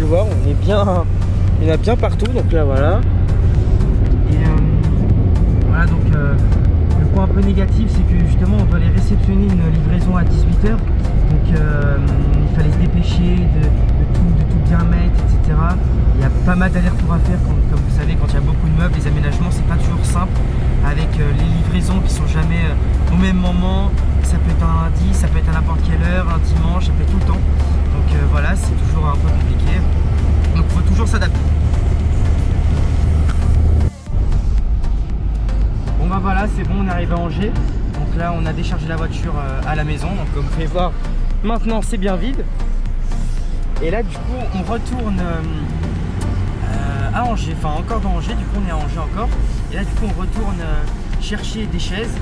bien, il y en a bien partout. Donc là, voilà. Et euh, voilà, donc euh, le point un peu négatif, c'est que justement, on doit aller réceptionner une livraison à 18h. Donc euh, il fallait se dépêcher de, tout, de tout bien mettre, etc. Il y a pas mal d'allers-retours à faire, comme, vous savez, quand il y a beaucoup de meubles, les aménagements, c'est pas toujours simple avec les livraisons qui sont jamais au même moment. Ça peut être un lundi, ça peut être à n'importe quelle heure, un dimanche, ça peut être tout le temps. Donc voilà, c'est toujours un peu compliqué. S'adapter. Bon bah voilà, c'est bon, on arrive à Angers. Donc là, on a déchargé la voiture euh, à la maison. Donc comme vous pouvez voir, maintenant c'est bien vide. Et là, du coup, on retourne euh, à Angers, enfin encore dans Angers. Du coup, on est à Angers encore. Et là, du coup, on retourne chercher des chaises.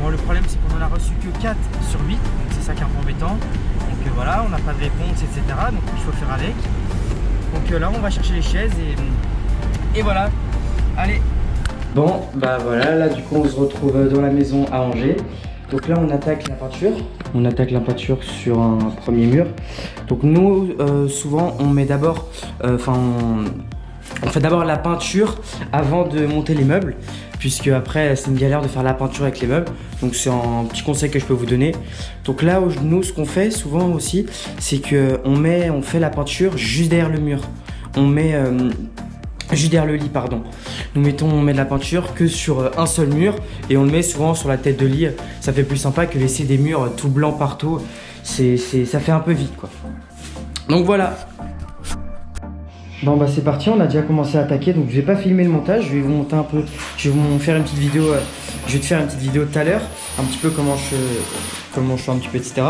Bon, le problème, c'est qu'on en a reçu que 4 sur 8. Donc c'est ça qui est un peu embêtant. Donc euh, voilà, on n'a pas de réponse, etc. Donc il faut faire avec. Donc euh, là, on va chercher les chaises et, voilà. Allez Bon, bah voilà, là du coup on se retrouve dans la maison à Angers. Donc là on attaque la peinture. On attaque la peinture sur un premier mur. Donc nous, euh, souvent on met d'abord, enfin on fait d'abord la peinture avant de monter les meubles puisque après c'est une galère de faire la peinture avec les meubles. Donc c'est un petit conseil que je peux vous donner. Donc là nous ce qu'on fait souvent aussi c'est que on met on fait la peinture juste derrière le mur. On met euh, juste derrière le lit pardon. Nous mettons on met de la peinture que sur euh, un seul mur et on le met souvent sur la tête de lit. Ça fait plus sympa que laisser des murs tout blancs partout. C'est ça fait un peu vite quoi. Donc voilà Bon bah c'est parti, on a déjà commencé à attaquer donc je vais pas filmer le montage, je vais vous monter un peu, je vais vous faire une petite vidéo, euh, je vais te faire une petite vidéo tout à l'heure, un petit peu comment je, comment je fais un petit peu etc.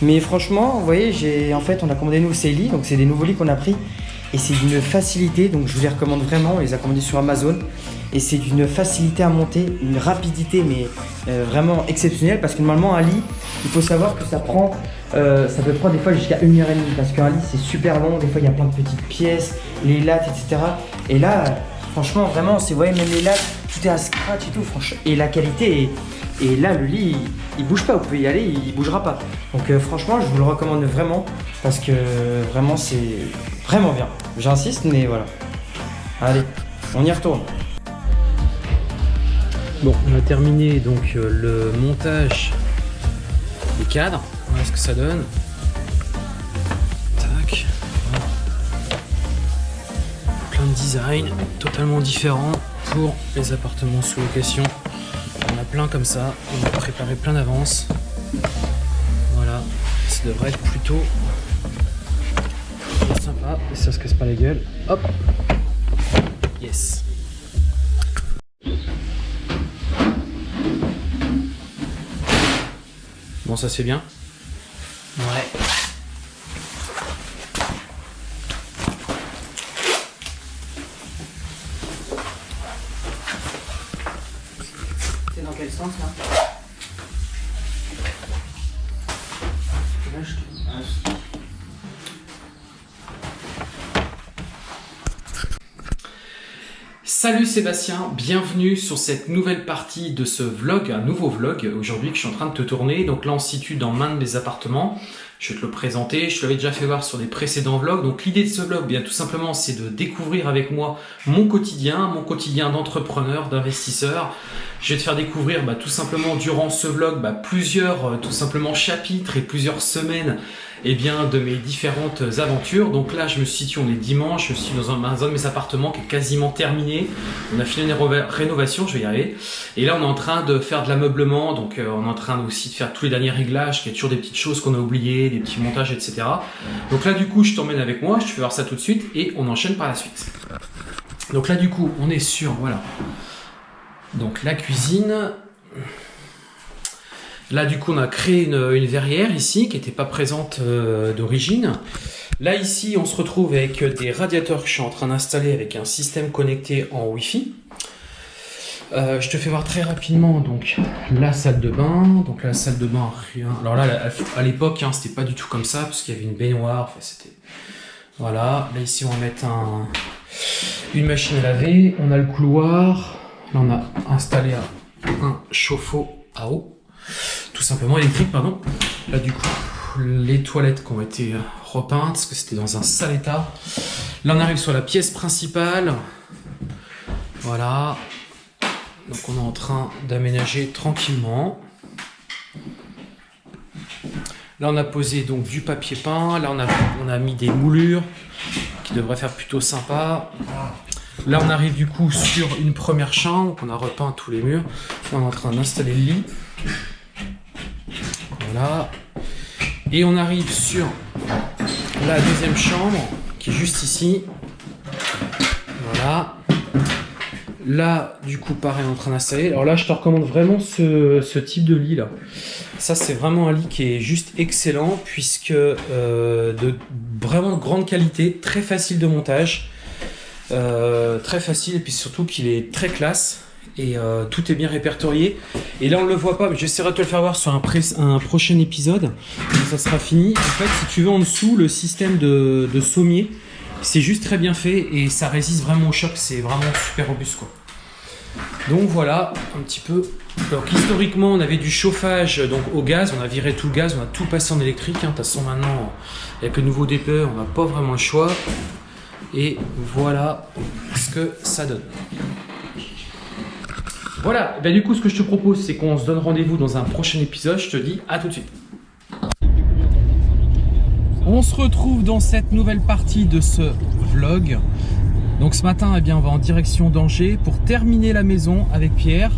Mais franchement, vous voyez, j'ai en fait on a commandé nous ces lits, donc c'est des nouveaux lits qu'on a pris et c'est d'une facilité, donc je vous les recommande vraiment, on les a commandés sur Amazon et c'est d'une facilité à monter, une rapidité mais euh, vraiment exceptionnelle parce que normalement un lit, il faut savoir que ça prend, euh, ça peut prendre des fois jusqu'à une heure et demie parce qu'un lit c'est super long, des fois il y a plein de petites pièces, les lattes etc. Et là, franchement vraiment, c'est, vous voyez même les lattes, tout est à scratch et tout, franchement, et la qualité est, et là, le lit, il, bouge pas. Vous pouvez y aller, il, bougera pas. Donc euh, franchement, je vous le recommande vraiment parce que vraiment, c'est vraiment bien. J'insiste, mais voilà. Allez, on y retourne. Bon, on a terminé donc euh, le montage des cadres. Voilà ce que ça donne. Tac. Plein de designs totalement différents pour les appartements sous location plein comme ça. On a préparé plein d'avance. Voilà, ça devrait être plutôt sympa. Et ça se casse pas la gueule. Hop Yes Bon, ça c'est bien. Salut Sébastien, bienvenue sur cette nouvelle partie de ce vlog, un nouveau vlog aujourd'hui que je suis en train de te tourner. Donc là on se situe dans l'un de mes appartements, je vais te le présenter, je te l'avais déjà fait voir sur les précédents vlogs. Donc l'idée de ce vlog, bien tout simplement, c'est de découvrir avec moi mon quotidien, mon quotidien d'entrepreneur, d'investisseur. Je vais te faire découvrir bah, tout simplement durant ce vlog bah, plusieurs euh, tout simplement chapitres et plusieurs semaines eh bien, de mes différentes aventures. Donc là, je me situe, on est dimanche, je suis dans un, de mes appartements qui est quasiment terminé. On a fini une rénovation, je vais y arriver. Et là, on est en train de faire de l'ameublement, donc euh, on est en train aussi de faire tous les derniers réglages, qu'il y a toujours des petites choses qu'on a oubliées, des petits montages, etc. Donc là, du coup, je t'emmène avec moi, je te fais voir ça tout de suite et on enchaîne par la suite. Donc là, du coup, on est sur, voilà. Donc la cuisine, Là, du coup, on a créé une, verrière ici qui n'était pas présente euh, d'origine. Là, ici, on se retrouve avec des radiateurs que je suis en train d'installer avec un système connecté en Wi-Fi. Euh, je te fais voir très rapidement donc la salle de bain. Donc la salle de bain, rien. Alors là, à l'époque, hein, c'était pas du tout comme ça parce qu'il y avait une baignoire. Enfin, voilà. Là ici, on va mettre un, une machine à laver. On a le couloir. Là, on a installé un chauffe-eau à eau tout simplement électrique, pardon. Là, du coup, les toilettes qui ont été repeinte parce que c'était dans un sale état. Là, on arrive sur la pièce principale. Voilà. Donc, on est en train d'aménager tranquillement. Là, on a posé donc du papier peint. Là, on a, on a mis des moulures qui devraient faire plutôt sympa. Là, on arrive du coup sur une première chambre. On a repeint tous les murs. on est en train d'installer le lit. Voilà. Et on arrive sur la deuxième chambre qui est juste ici. Voilà. Là, du coup, pareil, en train d'installer. Alors là, je te recommande vraiment ce, type de lit là. Ça, c'est vraiment un lit qui est juste excellent puisque euh, de vraiment grande qualité, très facile de montage, euh, très facile et puis surtout qu'il est très classe et euh, tout est bien répertorié. Et là, on le voit pas, mais j'essaierai de te le faire voir sur un, prochain épisode. ça sera fini. En fait, si tu veux en dessous, le système de, de sommier, c'est juste très bien fait et ça résiste vraiment au choc. C'est vraiment super robuste, quoi. Donc voilà, un petit peu. Donc historiquement, on avait du chauffage donc au gaz. On a viré tout le gaz, on a tout passé en électrique. Hein. De toute façon, maintenant, avec le nouveau DPE, on n'a pas vraiment le choix. Et voilà ce que ça donne. Voilà, ben du coup ce que je te propose c'est qu'on se donne rendez-vous dans un prochain épisode, je te dis à tout de suite. On se retrouve dans cette nouvelle partie de ce vlog. Donc ce matin, eh on va en direction d'Angers pour terminer la maison avec Pierre.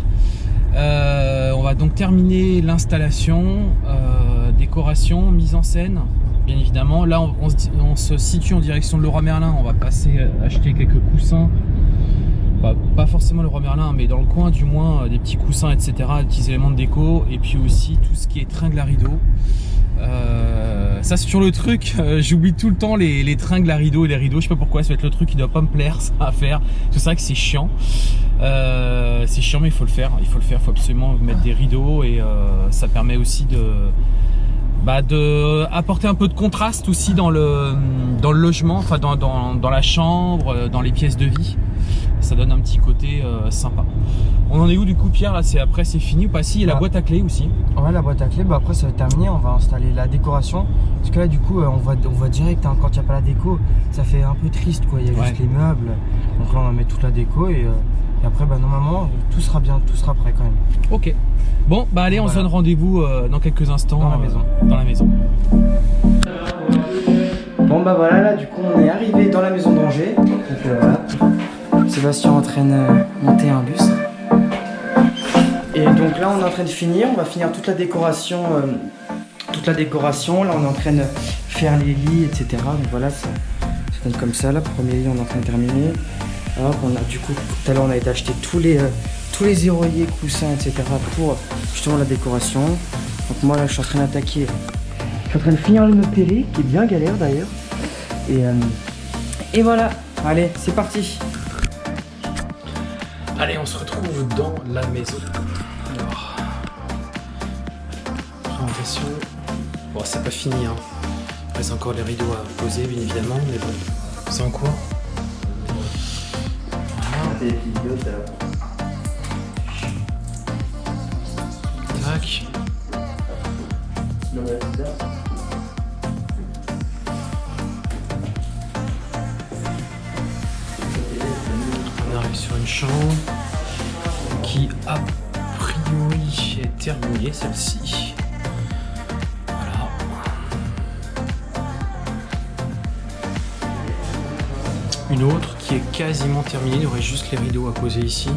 Euh, on va donc terminer l'installation, euh, décoration, mise en scène, bien évidemment. Là, on, se situe en direction de Leroy Merlin. On va passer acheter quelques coussins pas forcément le roi Merlin, mais dans le coin du moins, euh, des petits coussins, etc., des petits éléments de déco, et puis aussi tout ce qui est tringle à rideau. Euh, ça c'est toujours le truc, euh, j'oublie tout le temps les, les, tringles à rideau et les rideaux, je sais pas pourquoi, ça va être le truc qui doit pas me plaire ça à faire, c'est vrai que c'est chiant, c'est chiant mais il faut le faire, il faut le faire, il faut absolument mettre des rideaux et ça permet aussi de, bah, de apporter un peu de contraste aussi dans le, dans le logement, enfin dans, dans, dans la chambre, dans les pièces de vie. Ça donne un petit côté euh, sympa. On en est où du coup Pierre là? C'est après c'est fini ou pas? Si il y a la bah. boîte à clé aussi. Ouais la boîte à clé bah après ça va terminer on va installer la décoration. Parce que là du coup euh, on voit on voit direct hein, quand il n'y a pas la déco ça fait un peu triste quoi. Il y a juste les meubles. Donc là on va mettre toute la déco et, euh, après bah normalement tout sera bien tout sera prêt quand même. Ok bon bah allez on se donne rendez-vous dans quelques instants dans la maison. dans la maison. Bon bah voilà là du coup on est arrivé dans la maison d'Angers donc voilà Sébastien est en train de monter un bus. Et donc là, on est en train de finir. On va finir toute la décoration. Euh, toute la décoration. Là, on est en train de faire les lits, etc. Donc voilà, ça, donne comme ça. Là, premier lit, on est en train de terminer. Hop, on a du coup, tout à l'heure, on a été acheter tous les, euh, tous les éroillers, coussins, etc. pour justement la décoration. Donc moi, là, je suis en train d'attaquer. Je suis en train de finir le télé, qui est bien galère d'ailleurs. Et, euh, et voilà. Allez, c'est parti. Allez, on se retrouve dans la maison. Alors, présentation. Bon, c'est pas fini, hein. Il reste encore les rideaux à poser, bien évidemment, mais bon, c'est en cours. Tac. sur une chambre qui a priori est terminée celle-ci. Voilà. Une autre qui est quasiment terminée, il aurait juste les rideaux à poser ici.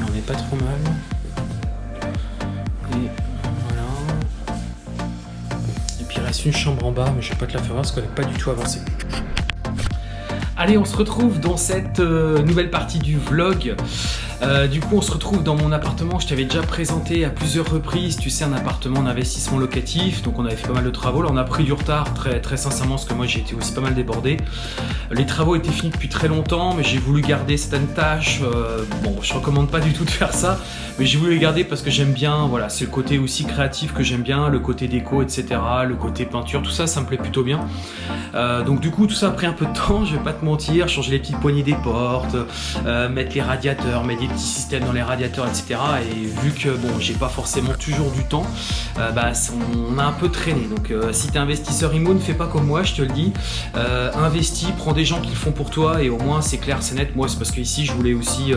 on n'est pas trop mal. Et voilà. Et puis il reste une chambre en bas, mais je vais pas te la faire voir parce qu'elle n'est pas du tout avancée. Allez, on se retrouve dans cette euh, nouvelle partie du vlog. Euh, du coup, on se retrouve dans mon appartement. Je t'avais déjà présenté à plusieurs reprises, tu sais, un appartement d'investissement locatif. Donc, on avait fait pas mal de travaux. Là, on a pris du retard, très, très sincèrement, parce que moi, j'ai été aussi pas mal débordé. Les travaux étaient finis depuis très longtemps, mais j'ai voulu garder certaines tâches. Euh, bon, je recommande pas du tout de faire ça, mais j'ai voulu les garder parce que j'aime bien. Voilà, c'est le côté aussi créatif que j'aime bien, le côté déco, etc., le côté peinture, tout ça, ça me plaît plutôt bien. Euh, donc, du coup, tout ça a pris un peu de temps, je vais pas te mentir. Changer les petites poignées des portes, mettre les radiateurs, mettre petits systèmes dans les radiateurs, etc. Et vu que bon, j'ai pas forcément toujours du temps, euh, bah, on a un peu traîné. Donc si tu es investisseur immo, ne fais pas comme moi, je te le dis. investis, prends des gens qui le font pour toi et au moins c'est clair, c'est net. Moi c'est parce que ici je voulais aussi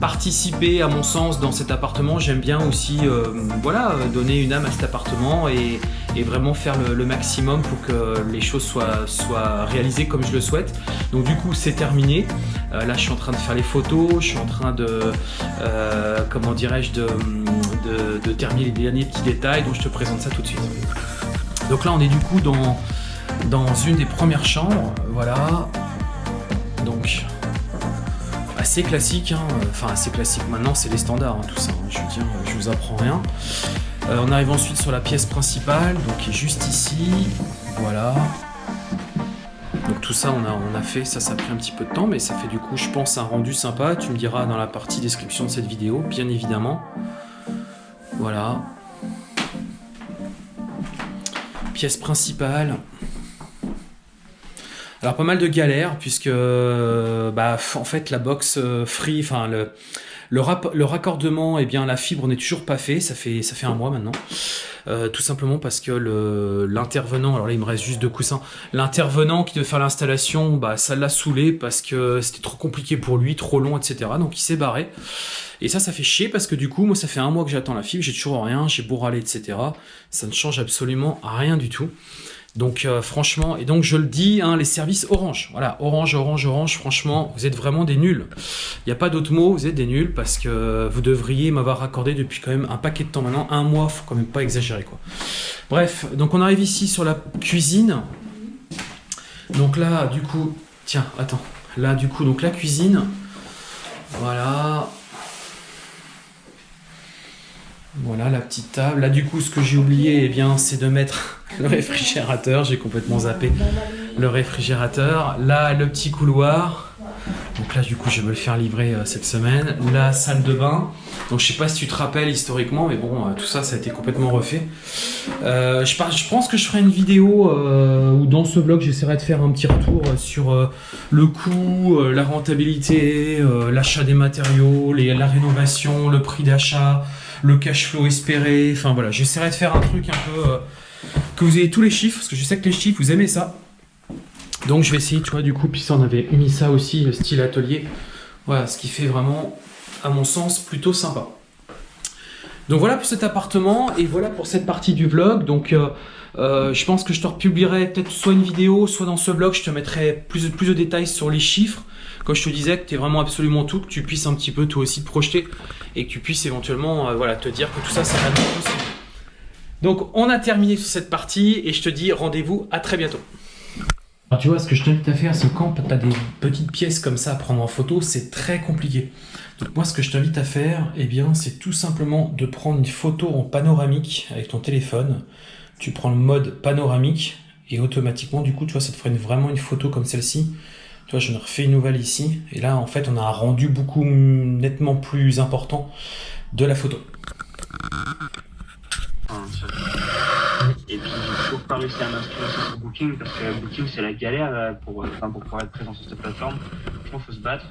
participer à mon sens dans cet appartement. J'aime bien aussi euh, voilà, donner une âme à cet appartement et, vraiment faire le, maximum pour que les choses soient, réalisées comme je le souhaite. Donc du coup c'est terminé. Euh, là je suis en train de faire les photos, je suis en train de, euh, comment dirais-je, de, de, terminer les derniers petits détails. Donc je te présente ça tout de suite. Donc là on est du coup dans une des premières chambres. Voilà. Donc assez classique, hein. enfin assez classique maintenant c'est les standards hein, tout ça, hein. je dire je vous apprends rien. Euh, on arrive ensuite sur la pièce principale, donc qui est juste ici, voilà. Donc tout ça on a, on a fait, ça ça a pris un petit peu de temps mais ça fait du coup je pense un rendu sympa, tu me diras dans la partie description de cette vidéo bien évidemment. Voilà. Pièce principale, alors pas mal de galères puisque euh, bah, en fait la box euh, free, enfin le, le, raccordement, eh bien la fibre n'est toujours pas fait, ça fait ça fait un mois maintenant. Euh, tout simplement parce que l'intervenant, alors là il me reste juste deux coussins, l'intervenant qui devait faire l'installation, bah ça l'a saoulé parce que c'était trop compliqué pour lui, trop long, etc. Donc il s'est barré. Et ça, ça fait chier parce que du coup, moi ça fait un mois que j'attends la fibre, j'ai toujours rien, j'ai beau etc. Ça ne change absolument rien du tout. Donc euh, franchement, et donc je le dis, hein, les services Orange, voilà, Orange, Orange, Orange, franchement, vous êtes vraiment des nuls. Il n'y a pas d'autre mot, vous êtes des nuls parce que vous devriez m'avoir accordé depuis quand même un paquet de temps maintenant, un mois, faut quand même pas exagérer quoi. Bref, donc on arrive ici sur la cuisine. Donc là, du coup, tiens, attends, là du coup, donc la cuisine, voilà, voilà la petite table. Là du coup ce que j'ai oublié eh bien c'est de mettre le réfrigérateur. J'ai complètement zappé le réfrigérateur. Là le petit couloir. Donc là du coup je vais me le faire livrer euh, cette semaine. La salle de bain. Donc je sais pas si tu te rappelles historiquement mais bon euh, tout ça ça a été complètement refait. Euh, je, pense que je ferai une vidéo où dans ce blog j'essaierai de faire un petit retour sur le coût, la rentabilité, l'achat des matériaux, la rénovation, le prix d'achat le cash flow espéré. Enfin voilà, j'essaierai de faire un truc un peu euh, que vous ayez tous les chiffres, parce que je sais que les chiffres, vous aimez ça. Donc je vais essayer, tu vois, du coup, puis ça, on avait mis ça aussi, le style atelier. Voilà, ce qui fait vraiment, à mon sens, plutôt sympa. Donc voilà pour cet appartement et voilà pour cette partie du vlog. Donc euh, euh, je pense que je te republierai peut-être soit une vidéo, soit dans ce vlog, je te mettrai plus de détails sur les chiffres quand je te disais que tu es vraiment absolument tout, que tu puisses un petit peu toi aussi te projeter et que tu puisses éventuellement euh, voilà, te dire que tout ça, c'est vraiment possible. Donc, on a terminé sur cette partie et je te dis rendez-vous à très bientôt. Alors, tu vois, ce que je t'invite à faire, c'est quand tu as des petites pièces comme ça à prendre en photo, c'est très compliqué. Donc, moi, ce que je t'invite à faire, eh bien, c'est tout simplement de prendre une photo en panoramique avec ton téléphone. Tu prends le mode panoramique et automatiquement, du coup, tu vois, ça te ferait vraiment une photo comme celle-ci. Toi, je ne refais une nouvelle ici. Et là, en fait, on a un rendu beaucoup nettement plus important de la photo. Et puis, il faut pas réussir à m'inscrire sur Booking parce que Booking, c'est la galère euh, pour, enfin, pour pouvoir être présent sur cette plateforme. Franchement, il faut se battre.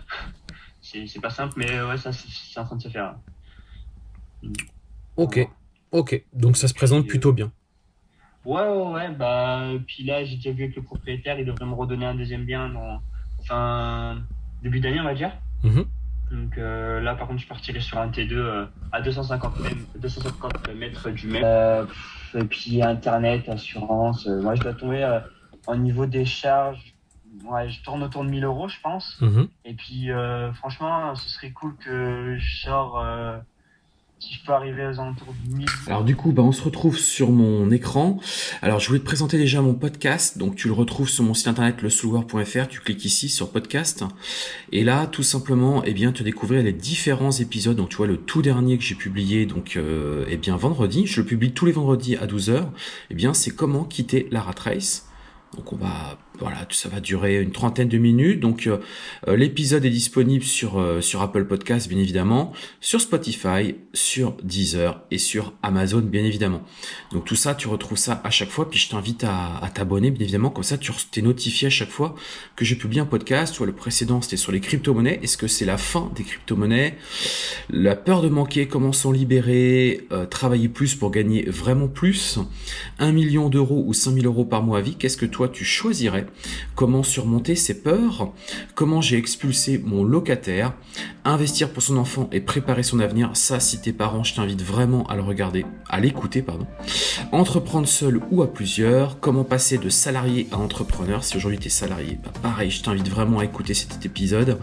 C'est pas simple, mais ouais, ça, c'est en train de se faire. Ok, ok. Donc, ça se présente plutôt bien. Ouais, ouais, ouais. Bah, puis là, j'ai déjà vu avec le propriétaire, il devrait me redonner un deuxième bien dans enfin, début d'année, on va dire. Mhm. Donc euh, là, par contre, je partirai sur un T2 euh, à 250 mètres, 250 mètres du mètre. Euh, et puis Internet, assurance. moi, je dois tomber au niveau des charges. Ouais, je tourne autour de 1000 euros, je pense. Mhm. Et puis, franchement, ce serait cool que je sors si je peux arriver aux alentours 1000. Alors du coup, bah, on se retrouve sur mon écran. Alors je voulais te présenter déjà mon podcast. Donc tu le retrouves sur mon site internet lesouloir.fr. Tu cliques ici sur podcast. Et là, tout simplement, eh bien, te découvrir les différents épisodes. Donc tu vois, le tout dernier que j'ai publié, donc euh, eh bien vendredi. Je le publie tous les vendredis à 12h. Eh bien, c'est comment quitter la rat race. Donc on va voilà, ça va durer une trentaine de minutes. Donc euh, euh, l'épisode est disponible sur, euh, sur Apple Podcast, bien évidemment, sur Spotify, sur Deezer et sur Amazon, bien évidemment. Donc tout ça, tu retrouves ça à chaque fois. Puis je t'invite à, t'abonner, bien évidemment. Comme ça, tu es notifié à chaque fois que je publie un podcast. Soit le précédent, c'était sur les crypto-monnaies. Est-ce que c'est la fin des crypto-monnaies? La peur de manquer, comment s'en libérer? Travailler plus pour gagner vraiment plus? 1 million d'euros ou 5000 euros par mois à vie? Qu'est-ce que toi, tu choisirais? Comment surmonter ses peurs, comment j'ai expulsé mon locataire, investir pour son enfant et préparer son avenir, ça si t'es parents, je t'invite vraiment à le regarder, à l'écouter, pardon. Entreprendre seul ou à plusieurs, comment passer de salarié à entrepreneur, si aujourd'hui t'es salarié, bah pareil, je t'invite vraiment à écouter cet épisode.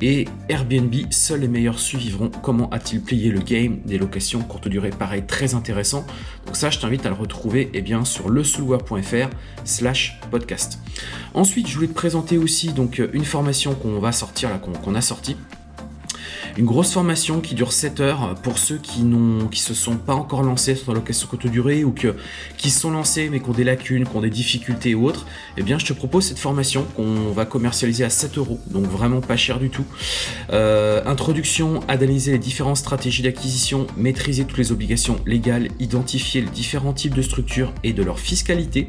Et Airbnb, seuls les meilleurs suivront, comment a-t-il plié le game des locations courte durée, pareil, très intéressant. Donc ça, je t'invite à le retrouver eh bien, sur slash podcast. Ensuite, je voulais te présenter aussi donc une formation qu'on va sortir qu'on a sortie une grosse formation qui dure 7 heures pour ceux qui n'ont, qui se sont pas encore lancés sur la location courte durée ou que, qui sont lancés mais qui ont des lacunes, qui ont des difficultés ou autres. Eh bien, je te propose cette formation qu'on va commercialiser à 7 euros, donc vraiment pas cher du tout. Euh, introduction, analyser les différentes stratégies d'acquisition, maîtriser toutes les obligations légales, identifier les différents types de structures et de leur fiscalité,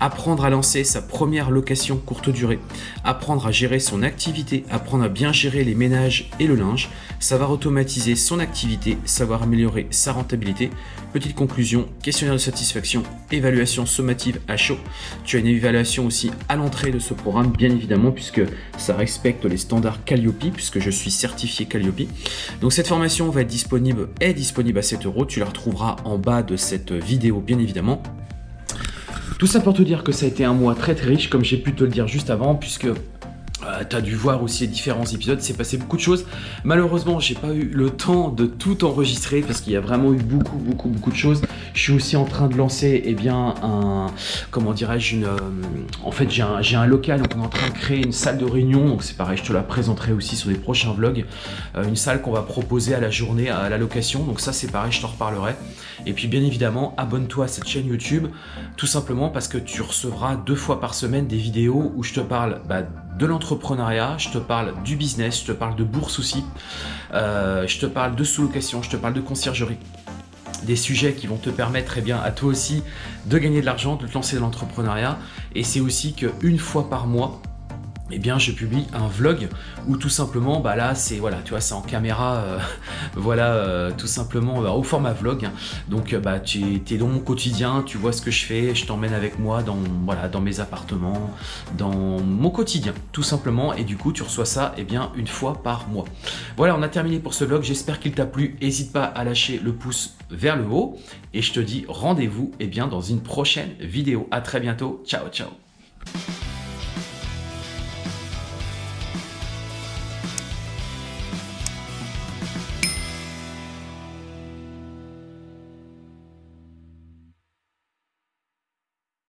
apprendre à lancer sa première location courte durée, apprendre à gérer son activité, apprendre à bien gérer les ménages et le linge, savoir automatiser son activité, savoir améliorer sa rentabilité. Petite conclusion, questionnaire de satisfaction, évaluation sommative à chaud. Tu as une évaluation aussi à l'entrée de ce programme, bien évidemment, puisque ça respecte les standards Calliope, puisque je suis certifié Calliope. Donc cette formation va être disponible, est disponible à 7 euros. Tu la retrouveras en bas de cette vidéo, bien évidemment. Tout ça pour te dire que ça a été un mois très très riche, comme j'ai pu te le dire juste avant, puisque euh, tu as dû voir aussi les différents épisodes, c'est passé beaucoup de choses. Malheureusement, j'ai pas eu le temps de tout enregistrer parce qu'il y a vraiment eu beaucoup, beaucoup, beaucoup de choses. Je suis aussi en train de lancer, eh bien, un, comment dirais-je, une, euh, en fait, j'ai un, un, local, donc on est en train de créer une salle de réunion, donc c'est pareil, je te la présenterai aussi sur les prochains vlogs. Euh, une salle qu'on va proposer à la journée, à la location, donc ça c'est pareil, je t'en reparlerai. Et puis bien évidemment, abonne-toi à cette chaîne YouTube, tout simplement parce que tu recevras deux fois par semaine des vidéos où je te parle bah, de l'entrepreneuriat, je te parle du business, je te parle de bourse aussi, euh, je te parle de sous-location, je te parle de conciergerie des sujets qui vont te permettre eh bien, à toi aussi de gagner de l'argent, de te lancer dans l'entrepreneuriat. Et c'est aussi qu'une fois par mois, eh bien je publie un vlog où tout simplement bah là c'est voilà tu vois c'est en caméra euh, voilà euh, tout simplement bah, au format vlog. Donc euh, bah tu es, dans mon quotidien tu vois ce que je fais je t'emmène avec moi dans voilà dans mes appartements dans mon quotidien tout simplement. Et du coup tu reçois ça eh bien une fois par mois. Voilà on a terminé pour ce vlog. J'espère qu'il t'a plu. N'hésite pas à lâcher le pouce vers le haut. Et je te dis rendez-vous eh bien dans une prochaine vidéo. À très bientôt. Ciao ciao